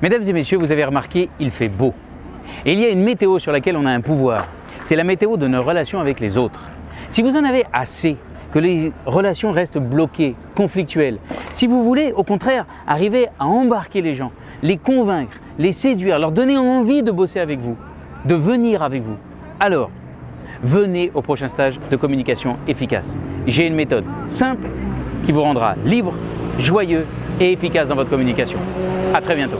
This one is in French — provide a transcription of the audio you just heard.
Mesdames et messieurs, vous avez remarqué, il fait beau. Et il y a une météo sur laquelle on a un pouvoir. C'est la météo de nos relations avec les autres. Si vous en avez assez, que les relations restent bloquées, conflictuelles, si vous voulez au contraire arriver à embarquer les gens, les convaincre, les séduire, leur donner envie de bosser avec vous, de venir avec vous, alors venez au prochain stage de communication efficace. J'ai une méthode simple qui vous rendra libre, joyeux et efficace dans votre communication. À très bientôt.